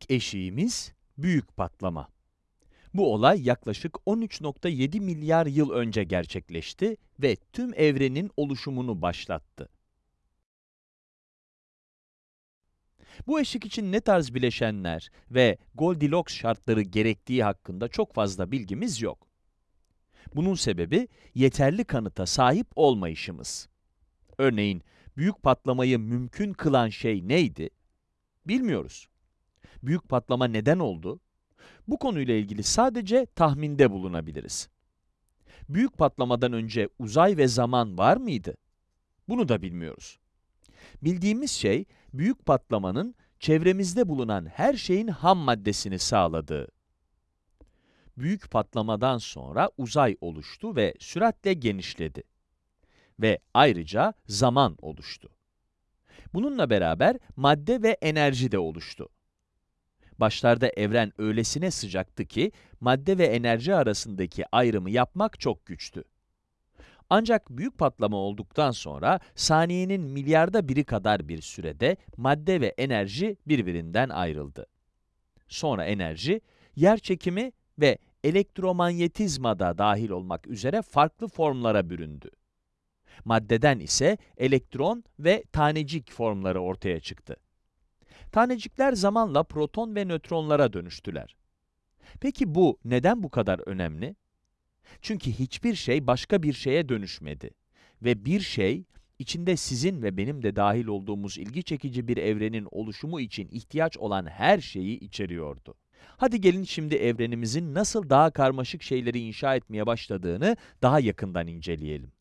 İlk eşiğimiz büyük patlama. Bu olay yaklaşık 13.7 milyar yıl önce gerçekleşti ve tüm evrenin oluşumunu başlattı. Bu eşik için ne tarz bileşenler ve Goldilocks şartları gerektiği hakkında çok fazla bilgimiz yok. Bunun sebebi yeterli kanıta sahip olmayışımız. Örneğin, büyük patlamayı mümkün kılan şey neydi? Bilmiyoruz. Büyük patlama neden oldu? Bu konuyla ilgili sadece tahminde bulunabiliriz. Büyük patlamadan önce uzay ve zaman var mıydı? Bunu da bilmiyoruz. Bildiğimiz şey, büyük patlamanın çevremizde bulunan her şeyin ham maddesini sağladığı. Büyük patlamadan sonra uzay oluştu ve süratle genişledi. Ve ayrıca zaman oluştu. Bununla beraber madde ve enerji de oluştu. Başlarda evren öylesine sıcaktı ki, madde ve enerji arasındaki ayrımı yapmak çok güçtü. Ancak büyük patlama olduktan sonra, saniyenin milyarda biri kadar bir sürede madde ve enerji birbirinden ayrıldı. Sonra enerji, yer çekimi ve elektromanyetizma da dahil olmak üzere farklı formlara büründü. Maddeden ise elektron ve tanecik formları ortaya çıktı. Tanecikler zamanla proton ve nötronlara dönüştüler. Peki bu neden bu kadar önemli? Çünkü hiçbir şey başka bir şeye dönüşmedi. Ve bir şey, içinde sizin ve benim de dahil olduğumuz ilgi çekici bir evrenin oluşumu için ihtiyaç olan her şeyi içeriyordu. Hadi gelin şimdi evrenimizin nasıl daha karmaşık şeyleri inşa etmeye başladığını daha yakından inceleyelim.